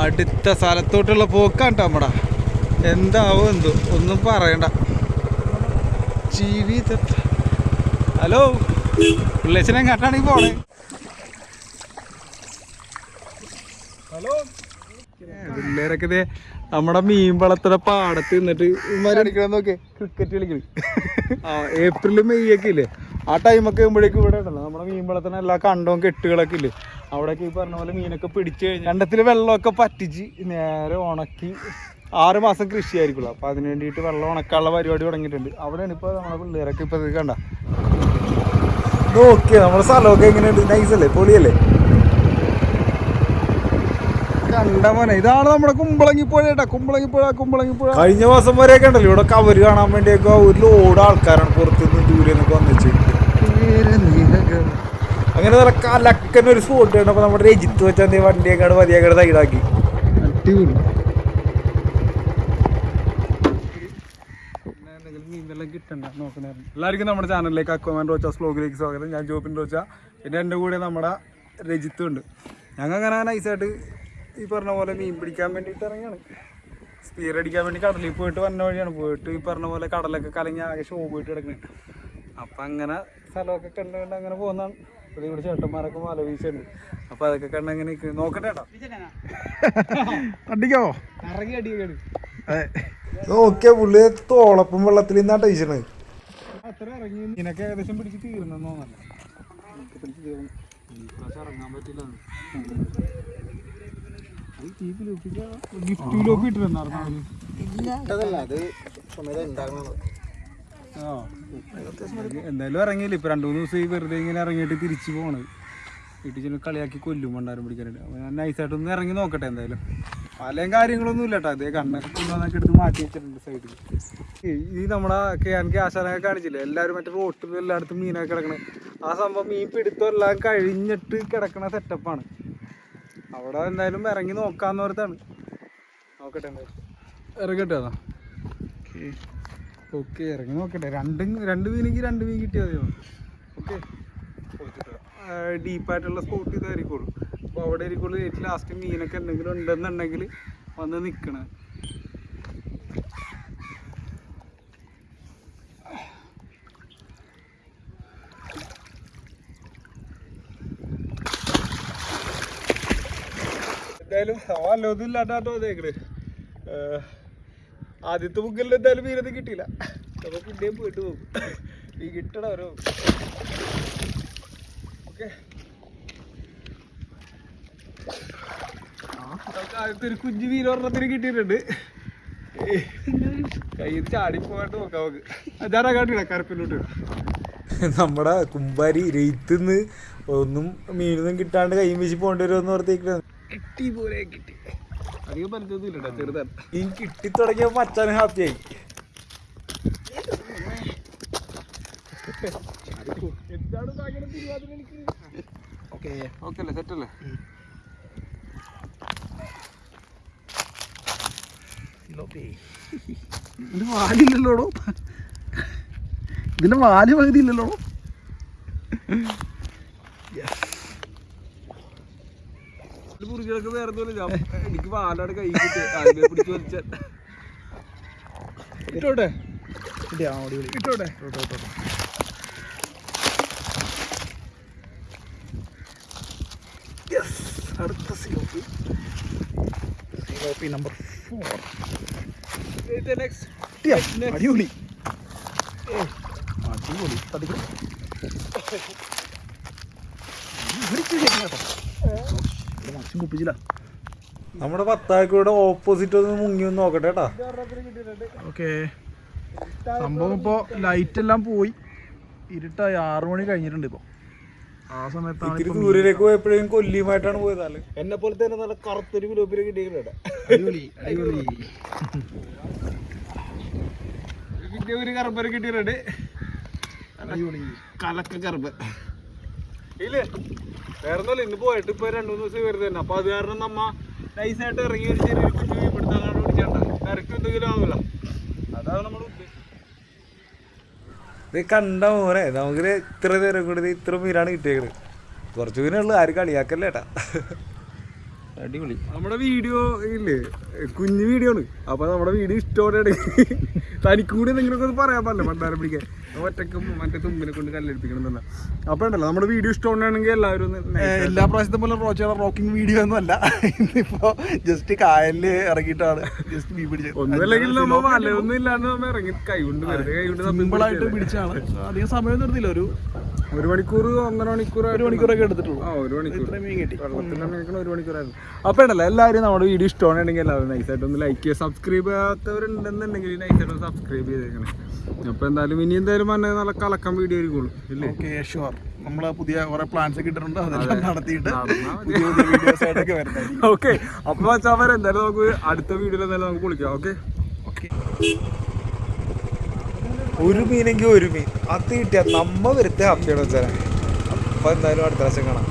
അടുത്ത സ്ഥലത്തോട്ടുള്ള പോക്കാണ് നമ്മുടെ നമ്മടാ. എന്താവും എന്തോ? ഒന്നും പറയണ്ട. ജീവിത ഹലോ? പിള്ളേച്ചനെ കണ്ടാണെങ്കിൽ പോണേ? ഹലോ? പിള്ളേരൊക്കെ നമ്മുടെ മീൻ വളർത്തുന്ന പാടത്ത് നിന്നിട്ട് നോക്കേ. ക്രിക്കറ്റ് കളിക്കണ് ആ ഏപ്രിൽ മെയ് ഒക്കെ ഇല്ലേ? ആ ടൈമൊക്കെ ആകുമ്പോഴേക്കും ഇവിടെ ഉണ്ടല്ലോ. നമ്മുടെ മീൻ വളർത്തുന്ന എല്ലാ കണ്ടവും കെട്ടുകളൊക്കെ ഇല്ലേ? അവിടെയൊക്കെ ഈ പറഞ്ഞ പോലെ മീനൊക്കെ പിടിച്ചു കഴിഞ്ഞു കണ്ടത്തിൽ വെള്ളമൊക്കെ പറ്റിച്ച് നേരെ ഉണക്കി ആറ് മാസം കൃഷി ആയിരിക്കുള്ളൂ അപ്പോൾ അതിന് വേണ്ടിയിട്ട് വെള്ളം ഉണക്കാനുള്ള പരിപാടി തുടങ്ങിയിട്ടുണ്ട്. അവിടെയാണ് ഇപ്പോൾ നമ്മുടെ പിള്ളേരൊക്കെ ഇപ്പോൾ ഇത് കണ്ട. നോക്കിയ നമ്മുടെ സ്ഥലമൊക്കെ എങ്ങനെയുണ്ട്? നൈസല്ലേ പൊളിയല്ലേ? കണ്ട മോനെ ഇതാണ് നമ്മുടെ കുമ്പളങ്ങിപ്പുഴ കേട്ടാ. കുമ്പളങ്ങിപ്പുഴ കുമ്പളങ്ങിപ്പുഴ. കഴിഞ്ഞ മാസം വരെയൊക്കെ ഉണ്ടല്ലോ ഇവിടെ കവര് കാണാൻ വേണ്ടിയൊക്കെ ഒരു ലോഡ് ആൾക്കാരാണ് പുറത്തുനിന്ന് ദൂരെ നിന്നൊക്കെ വന്നിച്ച് അങ്ങനെ നല്ല കലക്കൻ ഒരു സ്പോട്ട് കണ്ടപ്പോ നമ്മുടെ രജിത്ത് വെച്ചാൽ വണ്ടിയൊക്കെ മതിയൊക്കെ സൈഡാക്കി. അടിപൊളി. എല്ലാവർക്കും നമ്മുടെ ചാനലിലേക്ക് അക്കോമാൻ റോച്ചാസ് വ്ലോഗിലേക്ക് സ്വാഗതം. ഞാൻ ജോപ്പിൻ റോച്ച. പിന്നെ എന്റെ കൂടെ നമ്മുടെ രജിത്തും ഉണ്ട്. ഞങ്ങൾ അങ്ങനെ നൈസായിട്ട് ഈ പറഞ്ഞ പോലെ മീൻ പിടിക്കാൻ വേണ്ടിയിട്ട് ഇറങ്ങിയാണ് സ്പീർ അടിക്കാൻ വേണ്ടി കടലിൽ പോയിട്ട് വന്ന വഴിയാണ്. പോയിട്ട് ഈ പറഞ്ഞ പോലെ കടലൊക്കെ കലങ്ങി ആകെ ഷോ പോയിട്ട് കിടക്കുന്നത് അപ്പം അങ്ങനെ സ്ഥലമൊക്കെ കണ്ട് കണ്ട് അങ്ങനെ പോകുന്നതാണ്. ഇവിടെ ഇവിടെ ചേട്ടന്മാരൊക്കെ മല വീശുണ്ട് അപ്പൊ അതൊക്കെ കണ്ട് അങ്ങനെ നോക്കട്ടെ അടിക്കോ ഇറങ്ങി അടിയൊക്കെ നോക്കിയ പുള്ളി തോളപ്പം വെള്ളത്തിൽ നിന്നാണ് ടൈച്ചണത് അത്ര ഇറങ്ങി. ഇതിനൊക്കെ ഏകദേശം പിടിച്ച് തീർന്നെന്ന് തോന്നല്ല പിടിച്ച് തീർന്നു ഇറങ്ങാൻ പറ്റില്ല ഗിഫ്റ്റ് ലോക്ക് ഇട്ടിരുന്നായിരുന്നു ആ എന്തായാലും ഇറങ്ങിയില്ല? ഇപ്പൊ രണ്ടു മൂന്ന് ദിവസം ഈ വെറുതെ ഇങ്ങനെ ഇറങ്ങിയിട്ട് തിരിച്ചു പോണത് വീട്ടിൽ ചെന്ന് കളിയാക്കി കൊല്ലും മണ്ടാരം പിടിക്കാനായിട്ട്. അപ്പൊ ഞാൻ നൈസായിട്ടൊന്ന് ഇറങ്ങി നോക്കട്ടെ എന്തായാലും. പലയും കാര്യങ്ങളൊന്നും ഇല്ല കേട്ടോ അതേ കണ്ണൊക്കെ കൊണ്ടുവന്നൊക്കെ എടുത്ത് മാറ്റി വെച്ചിട്ടുണ്ട് സൈഡിൽ ഈ നമ്മുടെ കെ ആൻ കെ ആശാനൊക്കെ കാണിച്ചില്ലേ? എല്ലാവരും മറ്റേ റോട്ടിൽ എല്ലായിടത്തും മീനൊക്കെ കിടക്കണേ. ആ സംഭവം മീൻ പിടുത്തം കഴിഞ്ഞിട്ട് കിടക്കണ സെറ്റപ്പാണ് അവിടെ എന്തായാലും ഇറങ്ങി നോക്കാന്ന് പറഞ്ഞാണ് നോക്കട്ടെ എന്തായാലും. ഇറങ്ങട്ടെ അതാ. ഓക്കെ ഇറങ്ങി നോക്കട്ടെ. രണ്ടും രണ്ട് മീനെങ്കിൽ രണ്ട് മീൻ കിട്ടിയാൽ മതിയോ? ഓക്കെ ഡീപ്പായിട്ടുള്ള സ്പോട്ട് ഇതായിരിക്കുള്ളൂ. അപ്പോൾ അവിടെ ആയിരിക്കുള്ളൂ ഏറ്റവും ലാസ്റ്റ് മീനൊക്കെ എന്തെങ്കിലും ഉണ്ടെന്നുണ്ടെങ്കിൽ വന്ന് നിൽക്കണം എന്തായാലും അല്ലോ ഇല്ലാട്ടോ ഇതേക്കണ് ആദ്യത്തെ ബുക്കിൽ എന്തായാലും മീനത് കിട്ടിയില്ല. അപ്പോൾ പിന്നെയും പോയിട്ട് പോകും. ഈ കിട്ടണ ഓരോ. ഓക്കെ. ആദ്യത്തെ ഒരു കുഞ്ഞു മീൻ ഒരെണ്ണത്തിന് കിട്ടിയിട്ടുണ്ട്. കയ്യിൽ ചാടി പോകാണ്ട് നോക്കാം നമുക്ക്. അതാരാ കാട്ടില്ല കരപ്പിലോട്ട് നമ്മുടെ കുമ്പാരി രയിത്തുനിന്ന് ഒന്നും മീനൊന്നും കിട്ടാണ്ട് കൈ വെച്ച് പോകേണ്ടി വരുമെന്ന് ഓർത്തേക്കാണ് കിട്ടി പോലെ കിട്ടി. അധികം ചെറുതാണ് ഈ കിട്ടി തുടങ്ങിയപ്പോ ഹാപ്പിയായി എനിക്ക്? ഓക്കെ ഓക്കെ അല്ലേ സെറ്റ് അല്ലേ? ഇതിന് വാലില്ലല്ലോടോ ഇതിന്റെ വാൽ പകുതി ഇല്ലല്ലോ പുറികളൊക്കെ വേറെ എനിക്ക് വാലാട് കൈ പിടിച്ച് വലിച്ച. ഇട്ടോട്ടെ? ഇട്ടോട്ടെ? അടുത്ത സിലോപ്പി സിലോപ്പി നമ്പർ ഫോർ അടിപൊളി. അടിപൊളി. തട്ടിക്കും കുപ്പിച്ചില്ല നമ്മുടെ പത്താക്കൂടെ ഓപ്പോസിറ്റ് ഒന്ന് മുങ്ങി ഒന്ന് നോക്കട്ടെ കേട്ടാ ഓക്കെ. സംഭവം ഇപ്പോൾ ലൈറ്റ് എല്ലാം പോയി. ഇരുട്ടായി. ആറു മണി കഴിഞ്ഞിട്ടുണ്ട് ഇപ്പോൾ ആ സമയത്താണ് ദൂരേക്ക് പോയപ്പോഴേക്കും കൊല്ലിയുമായിട്ടാണ് പോയത് എന്നെ പോലെ തന്നെ നല്ല കറുത്തൊരു വിലോപ്പിനെ കിട്ടിയിട്ടുണ്ട് അടിപൊളി അടിപൊളി. പിന്നെ ഒരു കറുപ്പര കിട്ടിയിട്ടുണ്ട് അടിപൊളി. കലക്ക കറുപ്പ്. ഇല്ലേ? വേറെ ഇന്ന് പോയിട്ട് ഇപ്പൊ രണ്ടു മൂന്ന് ദിവസം വെറുതെ തന്നെ. അപ്പൊ അത് കാരണം നമ്മ നൈസായിട്ട് ഇറങ്ങി ഒരു ചെറിയ കുട്ടി ഇവിടുത്തെ പിടിച്ചേണ്ട കരക്ക് എന്തെങ്കിലും ആവില്ല അതാണ് നമ്മൾ ഇത് കണ്ട മോനെ നമുക്ക് ഇത്ര നേരം കൂടി ഇത്ര മീനാണ് കിട്ടിയേക്കണത് കുറച്ചു മീനുള്ളൂ ആരും കളിയാക്കല്ലേ ഏട്ടാ അടിപൊളി. നമ്മുടെ വീഡിയോ ഇല്ലേ? കുഞ്ഞു വീഡിയോ ആണ്. അപ്പൊ നമ്മുടെ വീഡിയോ ഇഷ്ടോടെ തനിക്കും കൂടി എന്തെങ്കിലുമൊക്കെ ഒന്ന് പറയാൻ പറ്റില്ല പണ്ടാരം പിടിക്കാൻ. ഒറ്റക്കും മറ്റേ തുമ്പിനെ കൊണ്ട് കല്ലെടുപ്പിക്കണം എന്നല്ല അപ്പൊ ഉണ്ടല്ലോ നമ്മുടെ വീഡിയോ ഇഷ്ടമാണെങ്കിൽ എല്ലാവരും എല്ലാ പ്രാവശ്യത്തെ പോലെ റോച്ചയുടെ റോക്കിംഗ് വീഡിയോ ഒന്നും അല്ല. ഇന്നിപ്പോ ജസ്റ്റ് കായലിൽ ഇറങ്ങിയിട്ടാണ്. ജസ്റ്റ് മീൻ പിടിച്ചത്. ഒന്നുമില്ലെങ്കിൽ നമ്മൾ വലയൊന്നും ഇല്ലാണ്ട് നമ്മൾ ഇറങ്ങി കൈ കൊണ്ട് വരുന്നത് കൈ കൊണ്ട് സിമ്പിളായിട്ട് പിടിച്ചാണ്. അധികം സമയം നിർത്തില്ല ഒരു ഒരു മണിക്കൂർ ഒന്നര മണിക്കൂർ ഒരു മണിക്കൂറൊക്കെ എടുത്തിട്ടുള്ളൂ. ആ ഒരു മണിക്കൂർ ഇത്രയും മീൻ കിട്ടി. വെള്ളത്തിൽ ഒരു മണിക്കൂറായിരുന്നു. അപ്പൊ ഉണ്ടല്ലോ എല്ലാവരും നമ്മുടെ വീഡിയോ ഇഷ്ടമാണെങ്കിൽ എല്ലാവരും നൈസായിട്ട് ഒന്ന് ലൈക്ക് ചെയ്യുക. സബ്സ്ക്രൈബ് ചെയ്യാത്തവരുണ്ടെന്നുണ്ടെങ്കിൽ നൈസായിട്ട് ഒന്ന് സബ്സ്ക്രൈബ് ചെയ്തേക്കണം. അപ്പൊ എന്തായാലും ഇനി എന്തായാലും പറഞ്ഞാൽ നല്ല കലക്കം വീഡിയോ ആയിരിക്കുള്ളൂ ഇല്ലേ? ഓക്കെ ഷുവർ നമ്മൾ പുതിയ കുറെ പ്ലാൻസ് ഒക്കെ ഇട്ടിട്ടുണ്ട് അതെല്ലാം നടത്തിയിട്ട് ഓക്കെ അപ്പൊ വെച്ചാൽ എന്തായാലും നമുക്ക് അടുത്ത വീഡിയോയിൽ എന്തായാലും നമുക്ക് വിളിക്കാം ഓക്കെ ഓക്കെ ഒരു മീനെങ്കിൽ ഒരു മീൻ. അത് കിട്ടിയാൽ നമ്മ വരുത്തേ ഹാപ്പിയാണ് വെച്ചാൽ അപ്പം എന്തായാലും അടുത്ത പ്രാവശ്യം കാണാം.